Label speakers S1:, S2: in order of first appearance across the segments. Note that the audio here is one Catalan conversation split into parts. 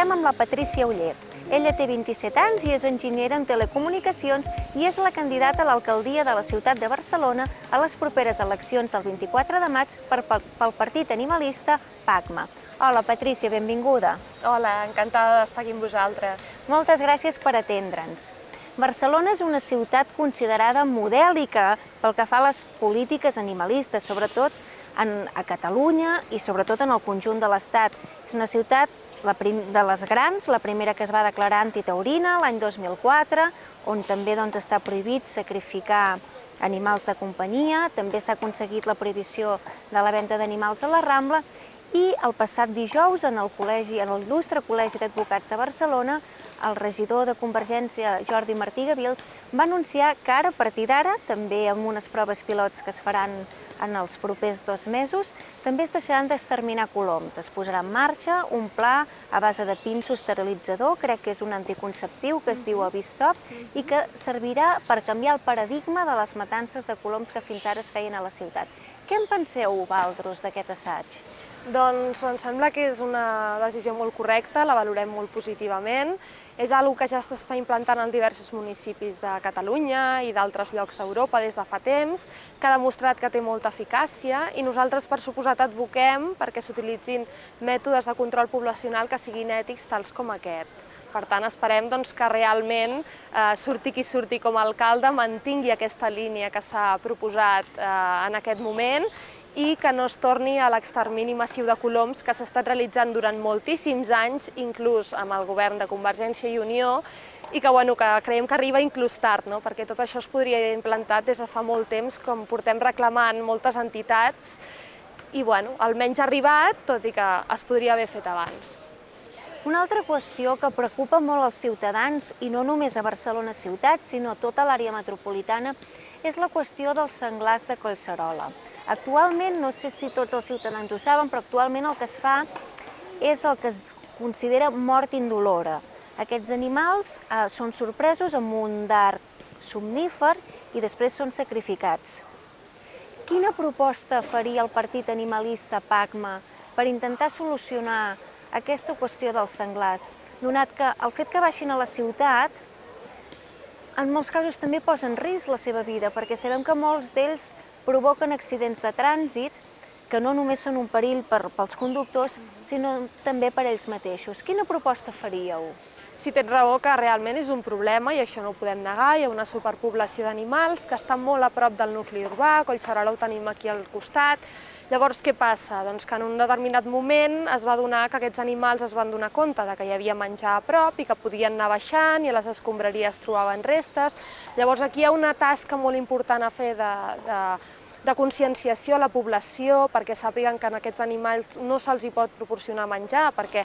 S1: Conversem amb la Patrícia Uller. Ella té 27 anys i és enginyera en telecomunicacions i és la candidata a l'alcaldia de la ciutat de Barcelona a les properes eleccions del 24 de maig per, pel partit animalista PACMA. Hola, Patrícia, benvinguda.
S2: Hola, encantada d'estar aquí amb vosaltres.
S1: Moltes gràcies per atendre'ns. Barcelona és una ciutat considerada modèlica pel que fa a les polítiques animalistes, sobretot en, a Catalunya i sobretot en el conjunt de l'Estat. És una ciutat la prim, de les grans, la primera que es va declarar antitaurina l'any 2004, on també doncs, està prohibit sacrificar animals de companyia, també s'ha aconseguit la prohibició de la venda d'animals a la Rambla i el passat dijous en el col·legi, en l'il·lustre Col·legi d'Advocats de Barcelona, el regidor de Convergència, Jordi Martí Gavils, va anunciar que ara, a partir d'ara, també amb unes proves pilots que es faran en els propers dos mesos, també es deixaran d'exterminar coloms. Es posarà en marxa un pla a base de pinso esterilitzador, crec que és un anticonceptiu que es diu Avistop, i que servirà per canviar el paradigma de les matances de coloms que fins ara es feien a la ciutat. Què en penseu, Valdros, d'aquest assaig?
S2: Doncs em sembla que és una decisió molt correcta, la valorem molt positivament. És una que ja s'està implantant en diversos municipis de Catalunya i d'altres llocs d'Europa des de fa temps, que ha demostrat que té molta eficàcia i nosaltres, per suposat, advoquem perquè s'utilitzin mètodes de control poblacional que siguin ètics tals com aquest. Per tant, esperem doncs, que realment eh, surti qui surti com a alcalde mantingui aquesta línia que s'ha proposat eh, en aquest moment i que no es torni a l'extermini massiu de coloms que s'ha estat realitzant durant moltíssims anys, inclús amb el govern de Convergència i Unió, i que, bueno, que creiem que arriba inclús tard, no? perquè tot això es podria haver implantat des de fa molt temps, com portem reclamant moltes entitats, i bueno, almenys ha arribat, tot i que es podria haver fet abans.
S1: Una altra qüestió que preocupa molt els ciutadans, i no només a Barcelona ciutat, sinó a tota l'àrea metropolitana, és la qüestió dels senglars de Collserola. Actualment, no sé si tots els ciutadans ho saben, però actualment el que es fa és el que es considera mort indolora. Aquests animals eh, són sorpresos amb un dard somnífer i després són sacrificats. Quina proposta faria el partit animalista PACMA per intentar solucionar aquesta qüestió dels senglars, donat que el fet que baixin a la ciutat en molts casos també posa en risc la seva vida, perquè sabem que molts d'ells provoquen accidents de trànsit que no només són un perill per, pels conductors, sinó també per ells mateixos. Quina proposta faríeu?
S2: Si tens raó que realment és un problema, i això no ho podem negar, hi ha una superpoblació d'animals que estan molt a prop del nucli urbà, Collserola ho tenim aquí al costat, Llavors, què passa? Doncs que en un determinat moment es va donar que aquests animals es van donar compte de que hi havia menjar a prop i que podien anar baixant i a les escombraries trobaven restes. Llavors, aquí hi ha una tasca molt important a fer de, de, de conscienciació a la població perquè sàpiguen que en aquests animals no se'ls hi pot proporcionar menjar, perquè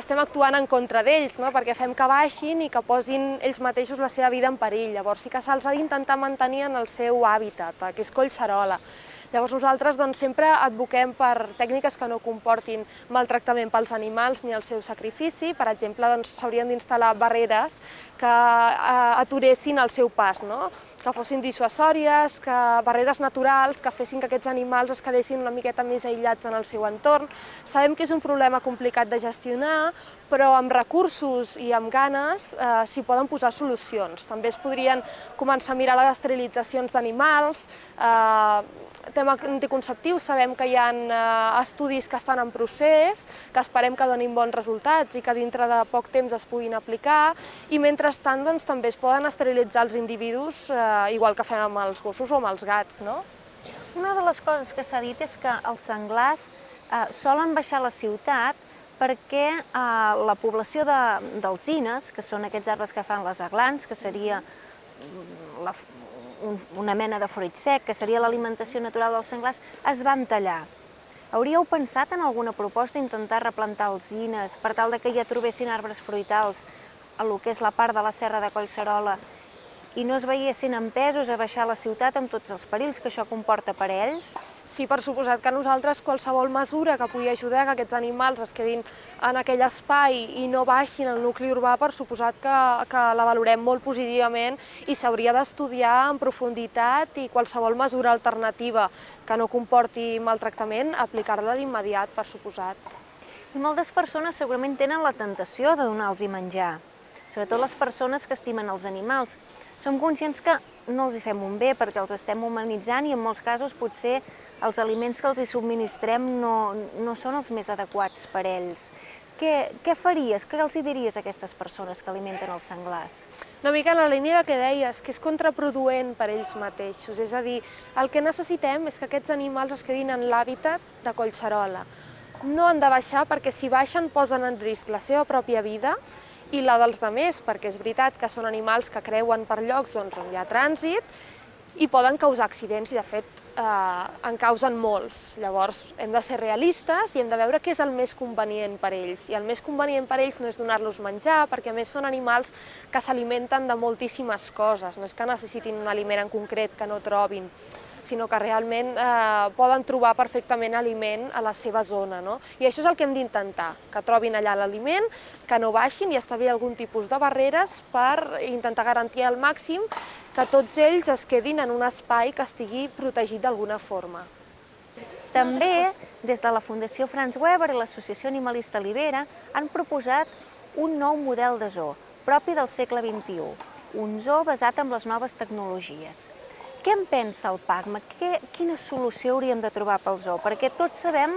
S2: estem actuant en contra d'ells, no? perquè fem que baixin i que posin ells mateixos la seva vida en perill. Llavors sí que se'ls ha d'intentar mantenir en el seu hàbitat, que és Collserola. Llavors nosaltres doncs, sempre advoquem per tècniques que no comportin maltractament pels animals ni el seu sacrifici. Per exemple, doncs, s'haurien doncs, d'instal·lar barreres que eh, aturessin el seu pas, no? que fossin dissuasòries, que barreres naturals, que fessin que aquests animals es quedessin una miqueta més aïllats en el seu entorn. Sabem que és un problema complicat de gestionar, però amb recursos i amb ganes eh, s'hi poden posar solucions. També es podrien començar a mirar les esterilitzacions d'animals, eh, tema anticonceptiu sabem que hi ha eh, estudis que estan en procés, que esperem que donin bons resultats i que dintre de poc temps es puguin aplicar, i mentrestant doncs, també es poden esterilitzar els individus, eh, igual que fem amb els gossos o amb els gats. No?
S1: Una de les coses que s'ha dit és que els senglars eh, solen baixar a la ciutat perquè eh, la població d'alzines, que són aquests arbres que fan les aglans, que seria mm, la, un, una mena de fruit sec, que seria l'alimentació natural dels senglars, es van tallar. Hauríeu pensat en alguna proposta intentar replantar alzines per tal de que ja trobessin arbres fruitals a lo que és la part de la serra de Collserola i no es veiessin empesos a baixar la ciutat amb tots els perills que això comporta per a ells?
S2: Sí, per suposat que nosaltres qualsevol mesura que pugui ajudar que aquests animals es quedin en aquell espai i no baixin al nucli urbà, per suposat que, que la valorem molt positivament i s'hauria d'estudiar en profunditat i qualsevol mesura alternativa que no comporti maltractament, aplicar-la d'immediat, per suposat.
S1: I moltes persones segurament tenen la tentació de donar-los menjar, sobretot les persones que estimen els animals. Som conscients que no els hi fem un bé perquè els estem humanitzant i en molts casos potser els aliments que els hi subministrem no, no són els més adequats per ells. Què, què faries, què els hi diries a aquestes persones que alimenten els senglars?
S2: Una mica en la línia que deies, que és contraproduent per ells mateixos, és a dir, el que necessitem és que aquests animals es quedin en l'hàbitat de Collserola, no han de baixar perquè si baixen posen en risc la seva pròpia vida i la dels demés, perquè és veritat que són animals que creuen per llocs doncs, on hi ha trànsit i poden causar accidents i de fet eh, en causen molts. Llavors hem de ser realistes i hem de veure què és el més convenient per ells. I el més convenient per ells no és donar-los menjar, perquè a més són animals que s'alimenten de moltíssimes coses, no és que necessitin un aliment en concret que no trobin sinó que realment eh, poden trobar perfectament aliment a la seva zona. No? I això és el que hem d'intentar, que trobin allà l'aliment, que no baixin i establir algun tipus de barreres per intentar garantir al màxim que tots ells es quedin en un espai que estigui protegit d'alguna forma.
S1: També, des de la Fundació Franz Weber i l'Associació Animalista Libera, han proposat un nou model de zoo, propi del segle XXI, un zoo basat en les noves tecnologies. Què en pensa el PACMA? Que, quina solució hauríem de trobar pel zoo? Perquè tots sabem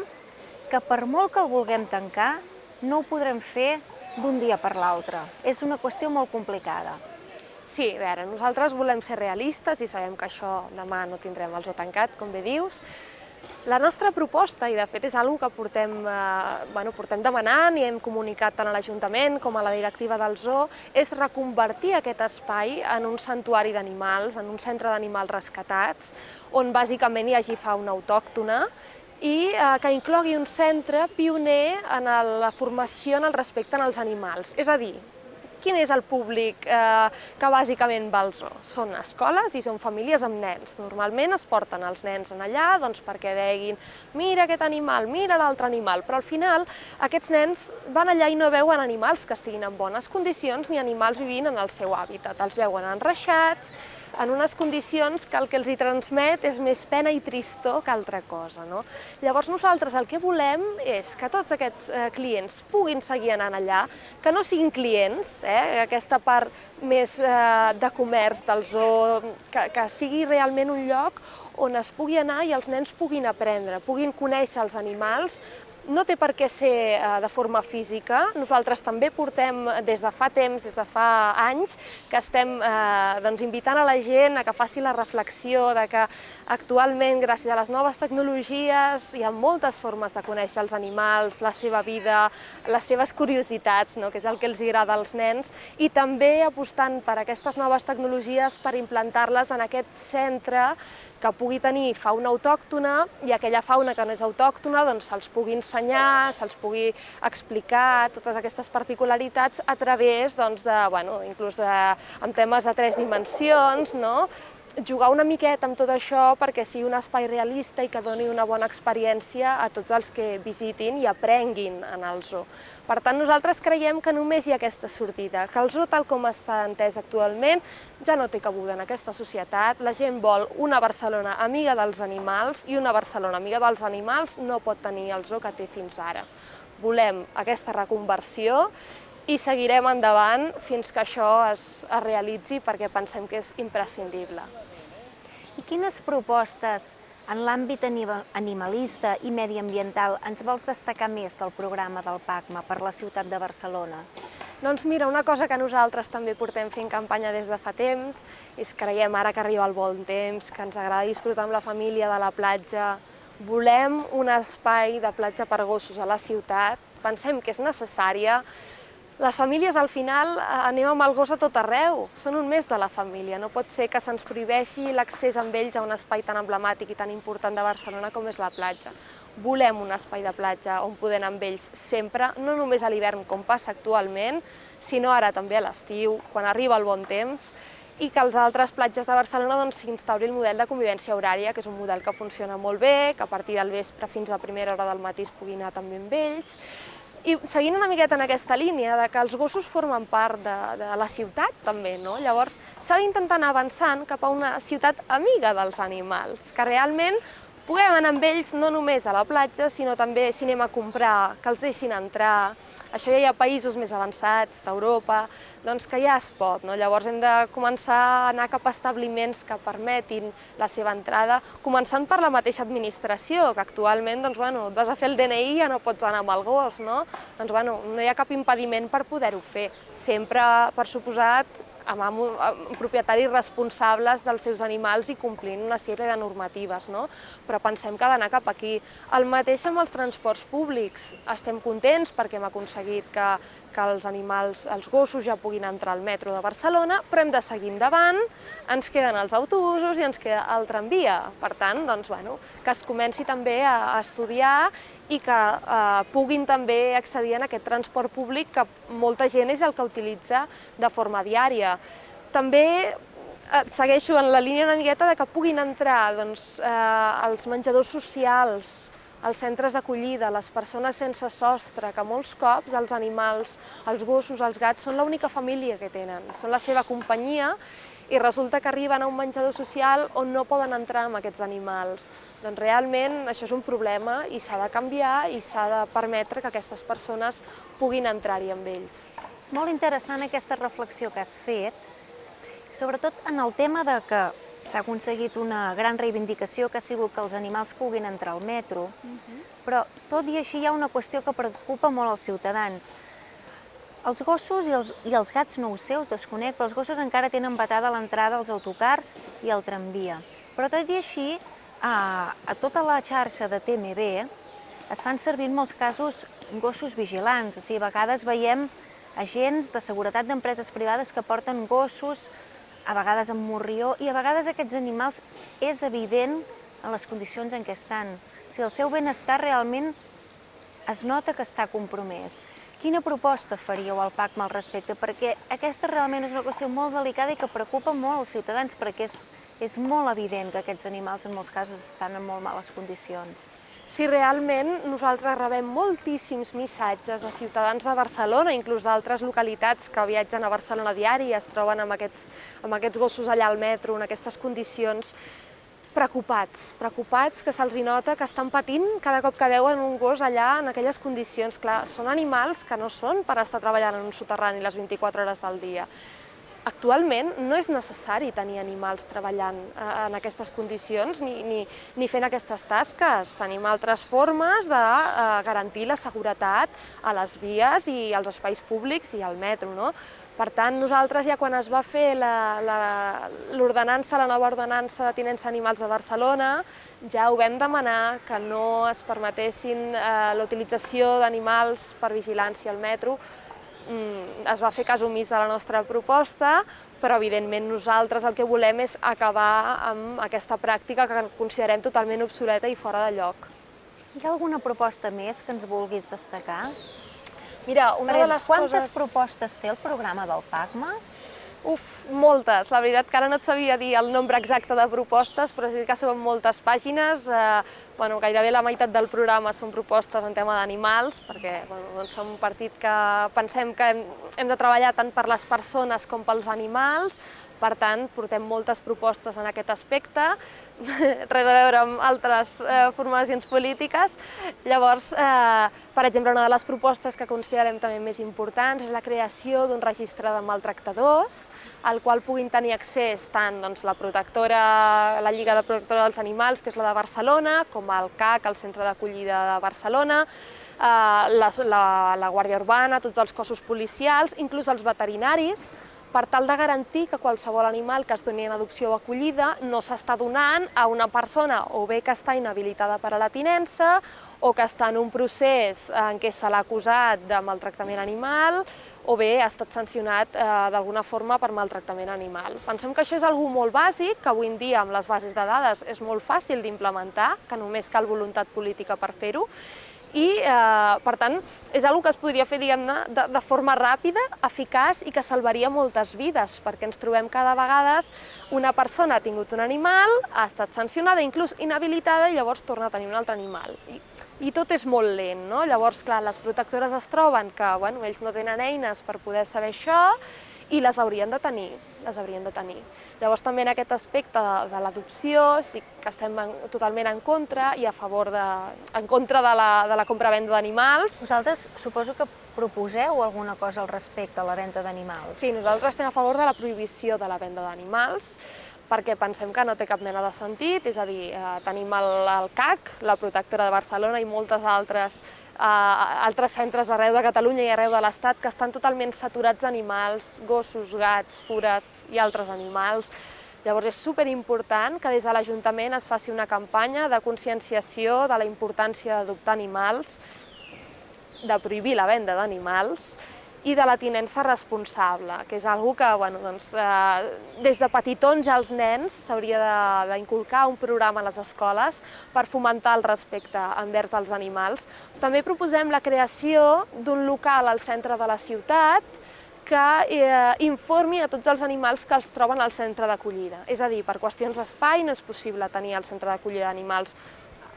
S1: que per molt que el vulguem tancar, no ho podrem fer d'un dia per l'altre. És una qüestió molt complicada.
S2: Sí, a veure, nosaltres volem ser realistes i sabem que això demà no tindrem el zoo tancat, com bé dius, la nostra proposta, i de fet és una que portem, eh, bueno, portem demanant i hem comunicat tant a l'Ajuntament com a la directiva del zoo, és reconvertir aquest espai en un santuari d'animals, en un centre d'animals rescatats, on bàsicament hi hagi fauna autòctona i eh, que inclogui un centre pioner en la formació en el respecte als animals. És a dir, quin és el públic eh, que bàsicament va al zoo? Són escoles i són famílies amb nens. Normalment es porten els nens en allà doncs, perquè veguin mira aquest animal, mira l'altre animal, però al final aquests nens van allà i no veuen animals que estiguin en bones condicions ni animals vivint en el seu hàbitat. Els veuen enreixats, en unes condicions que el que els hi transmet és més pena i tristor que altra cosa. No? Llavors nosaltres el que volem és que tots aquests eh, clients puguin seguir anant allà, que no siguin clients, eh, aquesta part més eh, de comerç del zoo, que, que sigui realment un lloc on es pugui anar i els nens puguin aprendre, puguin conèixer els animals no té per què ser eh, de forma física. Nosaltres també portem des de fa temps, des de fa anys, que estem eh, doncs, invitant a la gent a que faci la reflexió de que actualment, gràcies a les noves tecnologies, hi ha moltes formes de conèixer els animals, la seva vida, les seves curiositats, no? que és el que els agrada als nens, i també apostant per aquestes noves tecnologies per implantar-les en aquest centre que pugui tenir fauna autòctona i aquella fauna que no és autòctona doncs se'ls pugui ensenyar, se'ls pugui explicar totes aquestes particularitats a través doncs, de, bueno, inclús de, amb temes de tres dimensions, no? Jugar una miqueta amb tot això perquè sigui un espai realista i que doni una bona experiència a tots els que visitin i aprenguin en el zoo. Per tant, nosaltres creiem que només hi ha aquesta sortida, que el zoo, tal com està entès actualment, ja no té cabuda en aquesta societat. La gent vol una Barcelona amiga dels animals i una Barcelona amiga dels animals no pot tenir el zoo que té fins ara. Volem aquesta reconversió i seguirem endavant fins que això es, es realitzi perquè pensem que és imprescindible.
S1: I quines propostes en l'àmbit animalista i mediambiental ens vols destacar més del programa del PACMA per la ciutat de Barcelona?
S2: Doncs mira, una cosa que nosaltres també portem fent campanya des de fa temps és creiem ara que arriba el bon temps, que ens agrada disfrutar amb la família de la platja, volem un espai de platja per gossos a la ciutat, pensem que és necessària, les famílies al final eh, anem amb el gos a tot arreu, són un mes de la família, no pot ser que se'ns prohibeixi l'accés amb ells a un espai tan emblemàtic i tan important de Barcelona com és la platja. Volem un espai de platja on poder anar amb ells sempre, no només a l'hivern com passa actualment, sinó ara també a l'estiu, quan arriba el bon temps, i que als altres platges de Barcelona s'instauri doncs, el model de convivència horària, que és un model que funciona molt bé, que a partir del vespre fins a primera hora del matí es pugui anar també amb ells, i seguint una miqueta en aquesta línia de que els gossos formen part de, de la ciutat també, no? Llavors s'ha d'intentar anar avançant cap a una ciutat amiga dels animals, que realment puguem anar amb ells no només a la platja, sinó també si anem a comprar, que els deixin entrar. Això ja hi ha països més avançats d'Europa, doncs que ja es pot. No? Llavors hem de començar a anar cap a establiments que permetin la seva entrada, començant per la mateixa administració, que actualment doncs, bueno, et vas a fer el DNI i ja no pots anar amb el gos. No? Doncs, bueno, no hi ha cap impediment per poder-ho fer. Sempre, per suposat, amb, amb, amb propietaris responsables dels seus animals i complint una sèrie de normatives, no? però pensem que ha d'anar cap aquí. El mateix amb els transports públics. Estem contents perquè hem aconseguit que, que els animals, els gossos ja puguin entrar al metro de Barcelona, però hem de seguir endavant, ens queden els autobusos i ens queda el tramvia. Per tant, doncs, bueno, que es comenci també a, a estudiar i que eh, puguin també accedir a aquest transport públic que molta gent és el que utilitza de forma diària. També eh, segueixo en la línia una miqueta de que puguin entrar doncs, eh, els menjadors socials, els centres d'acollida, les persones sense sostre, que molts cops els animals, els gossos, els gats, són l'única família que tenen, són la seva companyia i resulta que arriben a un menjador social on no poden entrar amb aquests animals. Doncs realment això és un problema i s'ha de canviar i s'ha de permetre que aquestes persones puguin entrar-hi amb ells.
S1: És molt interessant aquesta reflexió que has fet, sobretot en el tema de que s'ha aconseguit una gran reivindicació que ha sigut que els animals puguin entrar al metro, uh -huh. però tot i així hi ha una qüestió que preocupa molt els ciutadans. Els gossos i els, i els gats no ho sé, ho desconec, però els gossos encara tenen batada l'entrada als autocars i al tramvia. Però tot i així, a, a tota la xarxa de TMB es fan servir en molts casos gossos vigilants, o sigui, a vegades veiem agents de seguretat d'empreses privades que porten gossos, a vegades amb morrió, i a vegades aquests animals és evident en les condicions en què estan. O sigui, el seu benestar realment es nota que està compromès. Quina proposta faríeu al PACMA al respecte? Perquè aquesta realment és una qüestió molt delicada i que preocupa molt els ciutadans, perquè és és molt evident que aquests animals en molts casos estan en molt males condicions.
S2: Sí, realment nosaltres rebem moltíssims missatges de ciutadans de Barcelona, inclús d'altres localitats que viatgen a Barcelona diari i es troben amb aquests, amb aquests gossos allà al metro, en aquestes condicions, preocupats, preocupats que se'ls nota que estan patint cada cop que veuen un gos allà en aquelles condicions. Clar, són animals que no són per estar treballant en un soterrani les 24 hores del dia. Actualment no és necessari tenir animals treballant eh, en aquestes condicions ni, ni, ni fent aquestes tasques. Tenim altres formes de eh, garantir la seguretat a les vies i als espais públics i al metro. No? Per tant, nosaltres ja quan es va fer l'ordenança, la, la, la nova ordenança de tinença animals de Barcelona, ja ho vam demanar que no es permetessin eh, l'utilització d'animals per vigilància al metro, Mm, es va fer cas omís de la nostra proposta, però evidentment nosaltres el que volem és acabar amb aquesta pràctica que considerem totalment obsoleta i fora de lloc.
S1: Hi ha alguna proposta més que ens vulguis destacar?
S2: Mira, una de les
S1: quantes
S2: coses...
S1: propostes té el programa del PACMA?
S2: Uf, moltes. La veritat que ara no et sabia dir el nombre exacte de propostes, però sí que són moltes pàgines. Eh, bueno, gairebé la meitat del programa són propostes en tema d'animals, perquè bueno, doncs som un partit que pensem que hem, hem de treballar tant per les persones com pels animals, per tant, portem moltes propostes en aquest aspecte, res a veure amb altres eh, formacions polítiques. Llavors, eh, per exemple, una de les propostes que considerem també més importants és la creació d'un registre de maltractadors, al qual puguin tenir accés tant doncs, la protectora, la Lliga de Protectora dels Animals, que és la de Barcelona, com el CAC, el Centre d'Acollida de Barcelona, eh, la, la, la Guàrdia Urbana, tots els cossos policials, inclús els veterinaris, per tal de garantir que qualsevol animal que es doni en adopció o acollida no s'està donant a una persona o bé que està inhabilitada per a la tinença o que està en un procés en què se l'ha acusat de maltractament animal o bé ha estat sancionat eh, d'alguna forma per maltractament animal. Pensem que això és algú molt bàsic, que avui en dia amb les bases de dades és molt fàcil d'implementar, que només cal voluntat política per fer-ho, i, eh, per tant, és una que es podria fer, diguem-ne, de, de forma ràpida, eficaç i que salvaria moltes vides, perquè ens trobem cada vegada una persona ha tingut un animal, ha estat sancionada, inclús inhabilitada, i llavors torna a tenir un altre animal. I, i tot és molt lent, no? Llavors, clar, les protectores es troben que, bueno, ells no tenen eines per poder saber això, i les haurien de tenir, les haurien de tenir. Llavors també en aquest aspecte de, l'adopció sí que estem en, totalment en contra i a favor de, en contra de la, de la compra-venda d'animals.
S1: Vosaltres suposo que proposeu alguna cosa al respecte a la venda d'animals?
S2: Sí, nosaltres estem a favor de la prohibició de la venda d'animals perquè pensem que no té cap mena de sentit, és a dir, eh, tenim el, el CAC, la Protectora de Barcelona i moltes altres a altres centres arreu de Catalunya i arreu de l'Estat que estan totalment saturats d'animals, gossos, gats, fures i altres animals. Llavors és superimportant que des de l'Ajuntament es faci una campanya de conscienciació de la importància d'adoptar animals, de prohibir la venda d'animals, i de la tinença responsable, que és una que bueno, doncs, eh, des de petitons als nens s'hauria d'inculcar un programa a les escoles per fomentar el respecte envers els animals. També proposem la creació d'un local al centre de la ciutat que eh, informi a tots els animals que els troben al centre d'acollida. És a dir, per qüestions d'espai no és possible tenir el centre d'acollida d'animals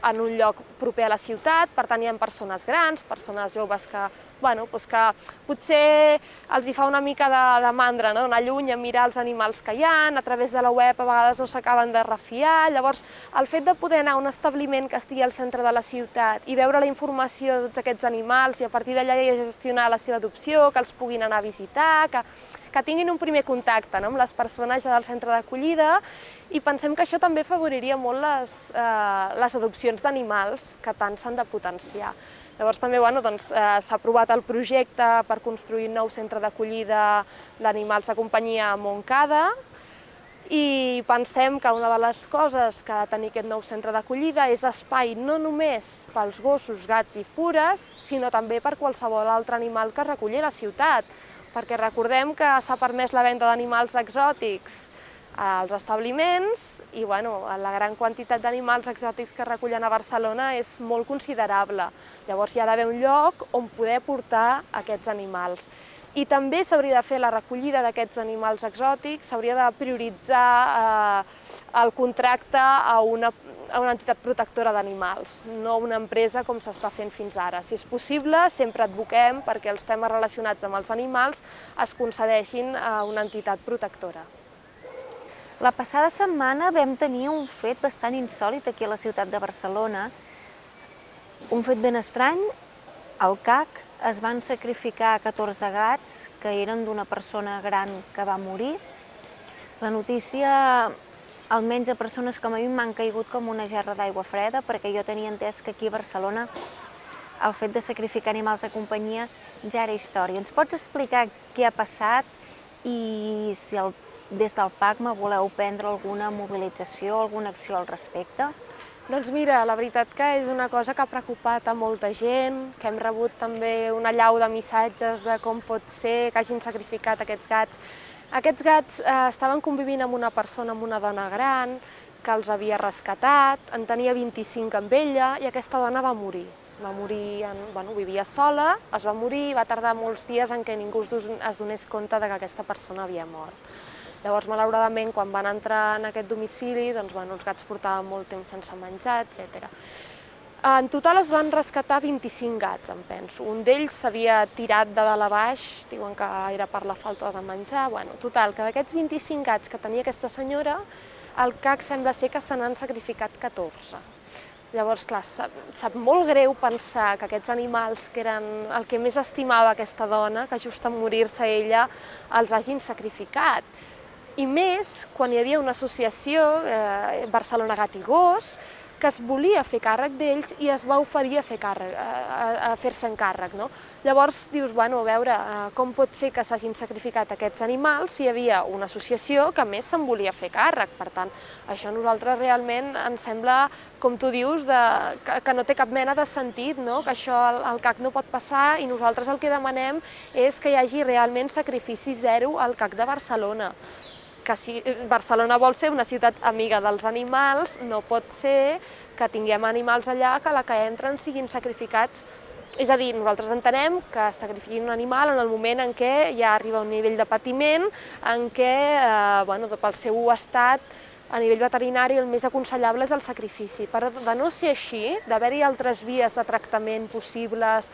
S2: en un lloc proper a la ciutat, per tant hi ha persones grans, persones joves que bueno, doncs que potser els hi fa una mica de, de mandra, no? d'anar lluny a mirar els animals que hi ha, a través de la web a vegades no s'acaben de refiar, llavors el fet de poder anar a un establiment que estigui al centre de la ciutat i veure la informació de tots aquests animals i a partir d'allà ja gestionar la seva adopció, que els puguin anar a visitar, que, que tinguin un primer contacte no? amb les persones ja del centre d'acollida i pensem que això també afavoriria molt les, eh, les adopcions d'animals que tant s'han de potenciar. Llavors també bueno, doncs, eh, s'ha aprovat el projecte per construir un nou centre d'acollida d'animals de companyia a Montcada i pensem que una de les coses que ha de tenir aquest nou centre d'acollida és espai no només pels gossos, gats i fures, sinó també per qualsevol altre animal que reculli la ciutat, perquè recordem que s'ha permès la venda d'animals exòtics als establiments i bueno, la gran quantitat d'animals exòtics que recullen a Barcelona és molt considerable. Llavors hi ha d'haver un lloc on poder portar aquests animals. I també s'hauria de fer la recollida d'aquests animals exòtics, s'hauria de prioritzar eh, el contracte a una, a una entitat protectora d'animals, no una empresa com s'està fent fins ara. Si és possible, sempre advoquem perquè els temes relacionats amb els animals es concedeixin a una entitat protectora.
S1: La passada setmana vam tenir un fet bastant insòlit aquí a la ciutat de Barcelona. Un fet ben estrany, al CAC es van sacrificar 14 gats que eren d'una persona gran que va morir. La notícia, almenys a persones com a mi, m'han caigut com una gerra d'aigua freda, perquè jo tenia entès que aquí a Barcelona el fet de sacrificar animals de companyia ja era història. Ens pots explicar què ha passat i si el des del PACMA voleu prendre alguna mobilització, alguna acció al respecte?
S2: Doncs mira, la veritat que és una cosa que ha preocupat a molta gent, que hem rebut també una llau de missatges de com pot ser que hagin sacrificat aquests gats. Aquests gats eh, estaven convivint amb una persona, amb una dona gran, que els havia rescatat, en tenia 25 amb ella i aquesta dona va morir. Va morir, en, bueno, vivia sola, es va morir i va tardar molts dies en què ningú es donés compte de que aquesta persona havia mort. Llavors, malauradament, quan van entrar en aquest domicili, doncs, bueno, els gats portaven molt temps sense menjar, etc. En total es van rescatar 25 gats, em penso. Un d'ells s'havia tirat de dalt a baix, diuen que era per la falta de menjar. Bueno, total, que d'aquests 25 gats que tenia aquesta senyora, el CAC sembla ser que se n'han sacrificat 14. Llavors, clar, sap, sap molt greu pensar que aquests animals, que eren el que més estimava aquesta dona, que just en morir-se ella, els hagin sacrificat i més quan hi havia una associació, eh, Barcelona Gat i Gos, que es volia fer càrrec d'ells i es va oferir a fer càrrec, a, a fer-se'n càrrec. No? Llavors dius, bueno, a veure, eh, com pot ser que s'hagin sacrificat aquests animals si hi havia una associació que més se'n volia fer càrrec. Per tant, això a nosaltres realment ens sembla, com tu dius, de, que, que no té cap mena de sentit, no? que això al, al CAC no pot passar i nosaltres el que demanem és que hi hagi realment sacrifici zero al CAC de Barcelona que si Barcelona vol ser una ciutat amiga dels animals, no pot ser que tinguem animals allà que la que entren siguin sacrificats és a dir, nosaltres entenem que es sacrifiqui un animal en el moment en què ja arriba a un nivell de patiment, en què, eh, bueno, pel seu estat, a nivell veterinari el més aconsellable és el sacrifici. Però de no ser així, d'haver-hi altres vies de tractament possibles,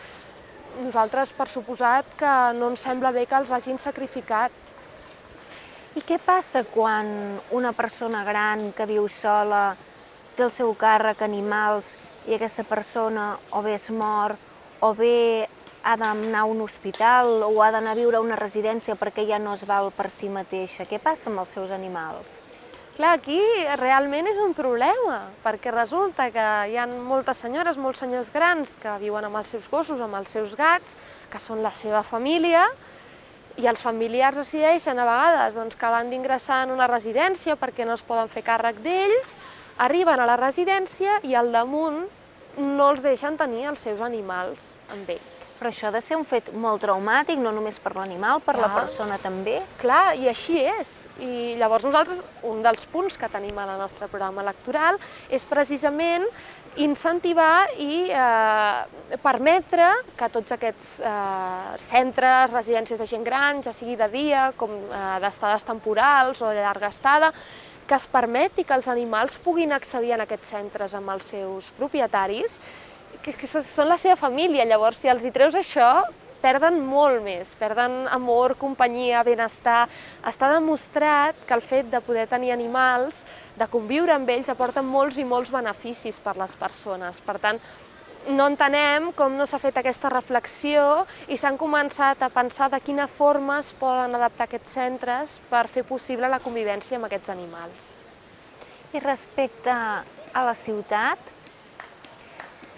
S2: nosaltres, per suposat, que no ens sembla bé que els hagin sacrificat
S1: I què passa quan una persona gran que viu sola té el seu càrrec animals i aquesta persona o bé es mor o bé ha d'anar a un hospital o ha d'anar a viure a una residència perquè ja no es val per si mateixa? Què passa amb els seus animals?
S2: Clar, aquí realment és un problema, perquè resulta que hi ha moltes senyores, molts senyors grans que viuen amb els seus gossos, amb els seus gats, que són la seva família, i els familiars decideixen a vegades doncs, que l'han d'ingressar en una residència perquè no es poden fer càrrec d'ells, arriben a la residència i al damunt no els deixen tenir els seus animals amb ells.
S1: Però això ha de ser un fet molt traumàtic, no només per l'animal, per Clar. la persona també.
S2: Clar, i així és. I llavors nosaltres, un dels punts que tenim al nostre programa electoral és precisament incentivar i eh, permetre que tots aquests eh, centres, residències de gent gran, ja sigui de dia, com eh, d'estades temporals o de llarga estada, que es permeti que els animals puguin accedir en aquests centres amb els seus propietaris, que, que són la seva família. Llavors, si els hi treus això, perden molt més, perden amor, companyia, benestar. Està demostrat que el fet de poder tenir animals, de conviure amb ells, aporta molts i molts beneficis per les persones. Per tant, no entenem com no s'ha fet aquesta reflexió i s'han començat a pensar de quina forma es poden adaptar aquests centres per fer possible la convivència amb aquests animals.
S1: I respecte a la ciutat,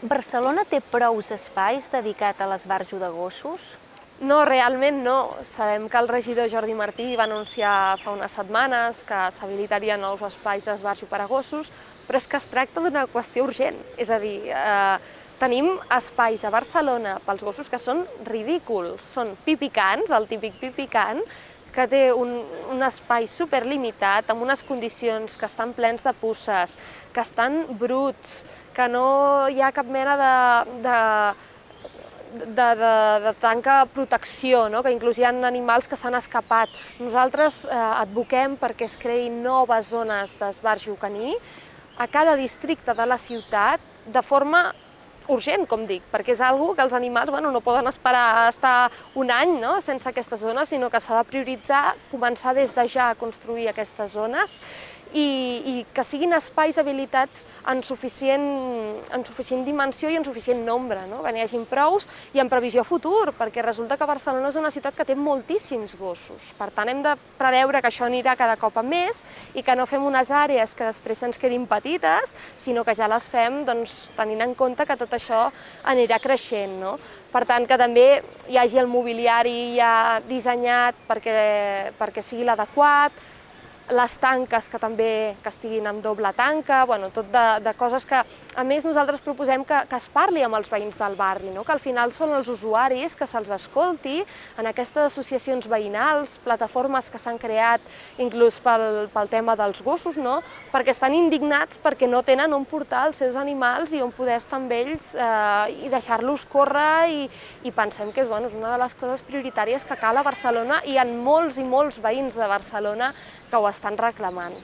S1: Barcelona té prous espais dedicats a l'esbarjo de gossos?
S2: No, realment no. Sabem que el regidor Jordi Martí va anunciar fa unes setmanes que s'habilitarien nous espais d'esbarjo per a gossos, però és que es tracta d'una qüestió urgent. És a dir, eh, tenim espais a Barcelona pels gossos que són ridículs. Són pipicans, el típic pipicant, que té un, un espai superlimitat, amb unes condicions que estan plens de pusses, que estan bruts, que no hi ha cap mena de, de, de, de, de tanca protecció, no? que inclús hi ha animals que s'han escapat. Nosaltres eh, advoquem perquè es creïn noves zones d'esbarjo caní a cada districte de la ciutat de forma urgent, com dic, perquè és algo que els animals bueno, no poden esperar a estar un any no? sense aquestes zones, sinó que s'ha de prioritzar, començar des de ja a construir aquestes zones i, i que siguin espais habilitats en suficient, en suficient dimensió i en suficient nombre, no? que n'hi hagin prous i en previsió futur, perquè resulta que Barcelona és una ciutat que té moltíssims gossos. Per tant, hem de preveure que això anirà cada cop a més i que no fem unes àrees que després ens quedin petites, sinó que ja les fem doncs, tenint en compte que tot això anirà creixent. No? Per tant, que també hi hagi el mobiliari ja dissenyat perquè, perquè sigui l'adequat, les tanques que també que estiguin amb doble tanca, bueno, tot de, de coses que, a més, nosaltres proposem que, que es parli amb els veïns del barri, no? que al final són els usuaris que se'ls escolti en aquestes associacions veïnals, plataformes que s'han creat inclús pel, pel tema dels gossos, no? perquè estan indignats perquè no tenen on portar els seus animals i on poder estar amb ells eh, i deixar-los córrer i, i pensem que és, bueno, és una de les coses prioritàries que cal a Barcelona i en molts i molts veïns de Barcelona que ho estan reclamant.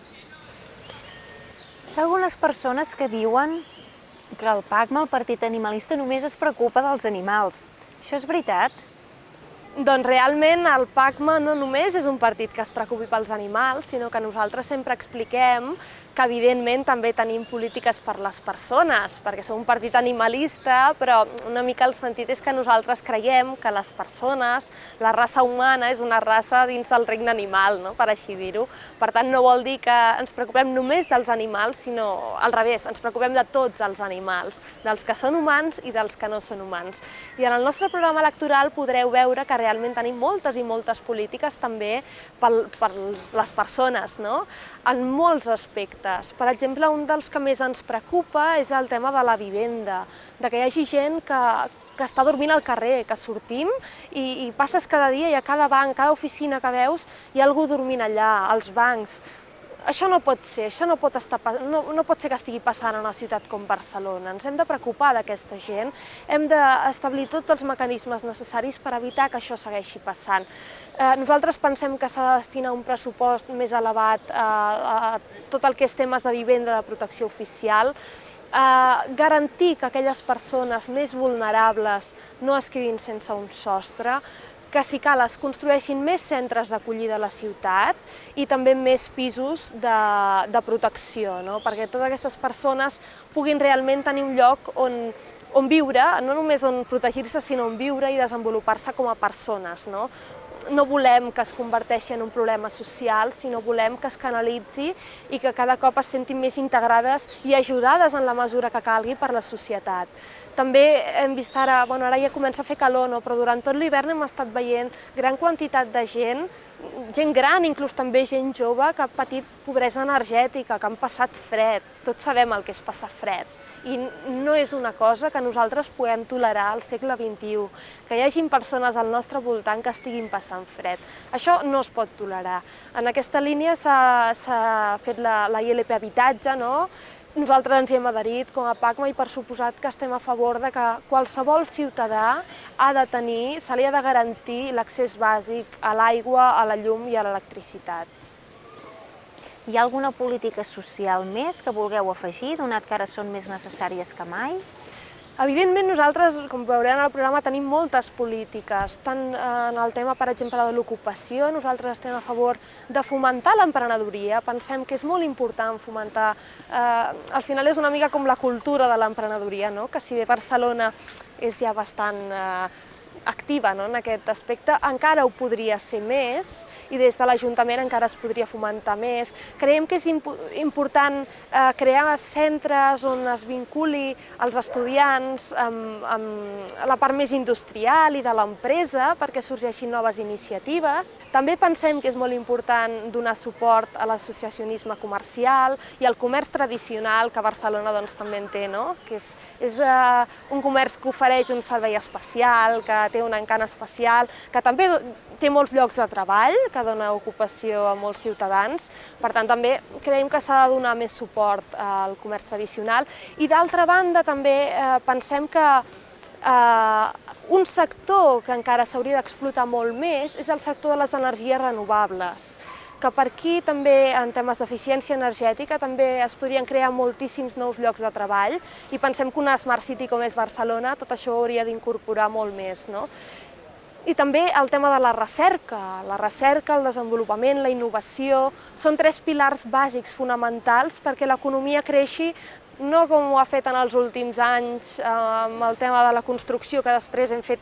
S1: Hi ha algunes persones que diuen que el PACMA, el Partit Animalista, només es preocupa dels animals. Això és veritat?
S2: Doncs realment el PACMA no només és un partit que es preocupi pels animals, sinó que nosaltres sempre expliquem que evidentment també tenim polítiques per les persones, perquè som un partit animalista, però una mica el sentit és que nosaltres creiem que les persones, la raça humana és una raça dins del regne animal, no? per així dir-ho. Per tant, no vol dir que ens preocupem només dels animals, sinó al revés, ens preocupem de tots els animals, dels que són humans i dels que no són humans. I en el nostre programa electoral podreu veure que realment tenim moltes i moltes polítiques també per, per les persones, no? En molts aspectes. Per exemple, un dels que més ens preocupa és el tema de la vivenda, de que hi hagi gent que, que està dormint al carrer, que sortim i, i passes cada dia i a cada banc, cada oficina que veus, hi ha algú dormint allà, als bancs. Això no pot ser, això no pot, estar, no, no pot ser que estigui passant en una ciutat com Barcelona. Ens hem de preocupar d'aquesta gent, hem d'establir tots els mecanismes necessaris per evitar que això segueixi passant. Eh, nosaltres pensem que s'ha de destinar un pressupost més elevat a, a tot el que és temes de vivenda de protecció oficial, eh, garantir que aquelles persones més vulnerables no es quedin sense un sostre, que si cal es construeixin més centres d'acollida a la ciutat i també més pisos de, de protecció, no? perquè totes aquestes persones puguin realment tenir un lloc on, on viure, no només on protegir-se, sinó on viure i desenvolupar-se com a persones. No? no volem que es converteixi en un problema social, sinó volem que es canalitzi i que cada cop es sentin més integrades i ajudades en la mesura que calgui per la societat. També hem vist ara, bueno, ara ja comença a fer calor, no? però durant tot l'hivern hem estat veient gran quantitat de gent, gent gran, inclús també gent jove, que ha patit pobresa energètica, que han passat fred. Tots sabem el que és passar fred i no és una cosa que nosaltres puguem tolerar al segle XXI, que hi hagin persones al nostre voltant que estiguin passant fred. Això no es pot tolerar. En aquesta línia s'ha fet la, la ILP Habitatge, no? Nosaltres ens hi hem adherit com a PACMA i per suposat que estem a favor de que qualsevol ciutadà ha de tenir, se li ha de garantir l'accés bàsic a l'aigua, a la llum i a l'electricitat.
S1: Hi ha alguna política social més que vulgueu afegir, donat que ara són més necessàries que mai?
S2: Evidentment nosaltres, com veurem al programa, tenim moltes polítiques, tant en el tema, per exemple, de l'ocupació, nosaltres estem a favor de fomentar l'emprenedoria, pensem que és molt important fomentar, eh, al final és una mica com la cultura de l'emprenedoria, no? que si bé Barcelona és ja bastant eh, activa no? en aquest aspecte, encara ho podria ser més, i des de l'Ajuntament encara es podria fomentar més. Creiem que és imp important eh, crear centres on es vinculi els estudiants amb, amb la part més industrial i de l'empresa perquè sorgeixin noves iniciatives. També pensem que és molt important donar suport a l'associacionisme comercial i al comerç tradicional que Barcelona doncs, també en té, no? que és, és uh, un comerç que ofereix un servei especial, que té un encant especial, que també té molts llocs de treball, que dona ocupació a molts ciutadans, per tant també creiem que s'ha de donar més suport al comerç tradicional i d'altra banda també eh, pensem que eh, un sector que encara s'hauria d'explotar molt més és el sector de les energies renovables que per aquí també en temes d'eficiència energètica també es podrien crear moltíssims nous llocs de treball i pensem que una Smart City com és Barcelona tot això ho hauria d'incorporar molt més. No? I també el tema de la recerca. La recerca, el desenvolupament, la innovació, són tres pilars bàsics fonamentals perquè l'economia creixi no com ho ha fet en els últims anys eh, amb el tema de la construcció, que després hem fet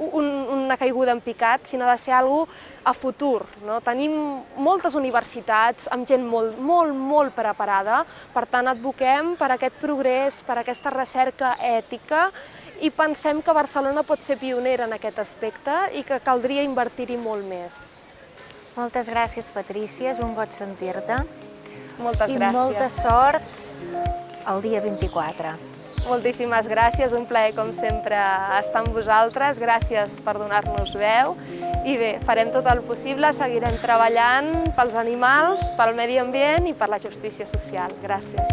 S2: un, una caiguda en picat, sinó de ser alguna a futur. No? Tenim moltes universitats amb gent molt, molt, molt preparada, per tant advoquem per aquest progrés, per aquesta recerca ètica i pensem que Barcelona pot ser pionera en aquest aspecte i que caldria invertir-hi molt més.
S1: Moltes gràcies, Patrícia, és un goig sentir-te.
S2: Moltes
S1: I
S2: gràcies.
S1: I molta sort el dia 24.
S2: Moltíssimes gràcies, un plaer com sempre estar amb vosaltres, gràcies per donar-nos veu i bé, farem tot el possible, seguirem treballant pels animals, pel medi ambient i per la justícia social. Gràcies.